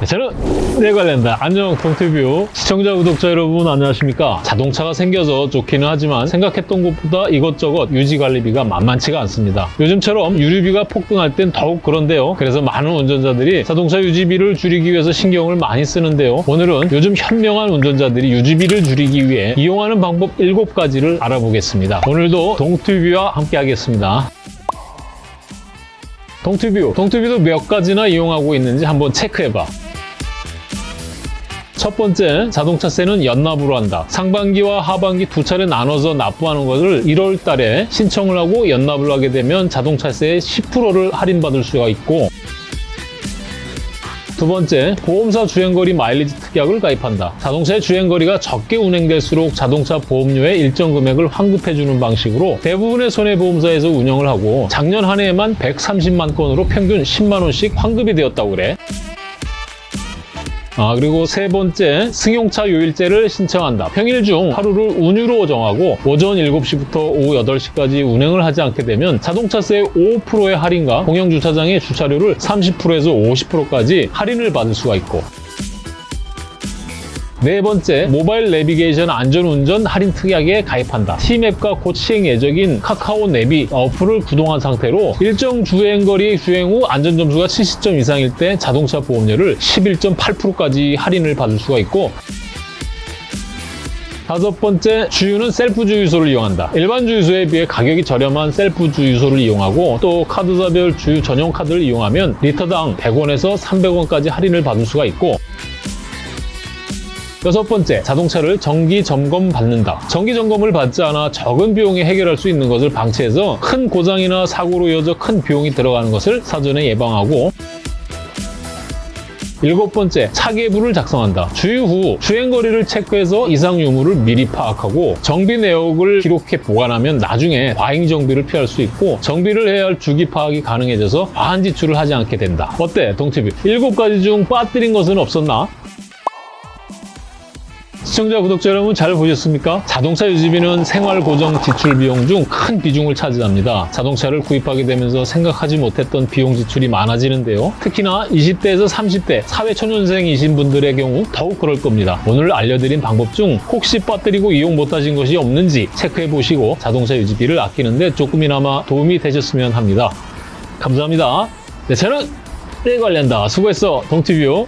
네, 저는 내 관련다 안녕 동티뷰 시청자 구독자 여러분 안녕하십니까? 자동차가 생겨서 좋기는 하지만 생각했던 것보다 이것저것 유지관리비가 만만치가 않습니다. 요즘처럼 유류비가 폭등할 땐 더욱 그런데요. 그래서 많은 운전자들이 자동차 유지비를 줄이기 위해서 신경을 많이 쓰는데요. 오늘은 요즘 현명한 운전자들이 유지비를 줄이기 위해 이용하는 방법 7가지를 알아보겠습니다. 오늘도 동티뷰와 함께 하겠습니다. 동티뷰, 동티뷰도 몇 가지나 이용하고 있는지 한번 체크해봐. 첫 번째, 자동차세는 연납으로 한다. 상반기와 하반기 두 차례 나눠서 납부하는 것을 1월 달에 신청을 하고 연납을 하게 되면 자동차세의 10%를 할인받을 수가 있고 두 번째, 보험사 주행거리 마일리지 특약을 가입한다. 자동차의 주행거리가 적게 운행될수록 자동차 보험료의 일정 금액을 환급해주는 방식으로 대부분의 손해보험사에서 운영을 하고 작년 한 해에만 130만 건으로 평균 10만 원씩 환급이 되었다고 그래. 아, 그리고 세 번째, 승용차 요일제를 신청한다. 평일 중 하루를 운유로 정하고 오전 7시부터 오후 8시까지 운행을 하지 않게 되면 자동차세 5%의 할인과 공영주차장의 주차료를 30%에서 50%까지 할인을 받을 수가 있고 네 번째, 모바일 내비게이션 안전운전 할인 특약에 가입한다. T맵과 곧 시행 예정인 카카오 내비 어플을 구동한 상태로 일정 주행거리 주행 후 안전점수가 70점 이상일 때 자동차 보험료를 11.8%까지 할인을 받을 수가 있고 다섯 번째, 주유는 셀프 주유소를 이용한다. 일반 주유소에 비해 가격이 저렴한 셀프 주유소를 이용하고 또 카드사별 주유 전용 카드를 이용하면 리터당 100원에서 300원까지 할인을 받을 수가 있고 여섯 번째, 자동차를 정기 점검 받는다. 정기 점검을 받지 않아 적은 비용에 해결할 수 있는 것을 방치해서 큰 고장이나 사고로 이어져 큰 비용이 들어가는 것을 사전에 예방하고 일곱 번째, 차계부를 작성한다. 주유 후 주행거리를 체크해서 이상 유무를 미리 파악하고 정비 내역을 기록해 보관하면 나중에 과잉 정비를 피할 수 있고 정비를 해야 할 주기 파악이 가능해져서 과한 지출을 하지 않게 된다. 어때, 동티뷰? 일곱 가지 중 빠뜨린 것은 없었나? 시청자, 구독자 여러분 잘 보셨습니까? 자동차 유지비는 생활 고정 지출 비용 중 큰 비중을 차지합니다. 자동차를 구입하게 되면서 생각하지 못했던 비용 지출이 많아지는데요. 특히나 20대에서 30대 사회초년생이신 분들의 경우 더욱 그럴 겁니다. 오늘 알려드린 방법 중 혹시 빠뜨리고 이용 못하신 것이 없는지 체크해 보시고 자동차 유지비를 아끼는데 조금이나마 도움이 되셨으면 합니다. 감사합니다. 네, 저는 내 관련다. 수고했어, 동티뷰.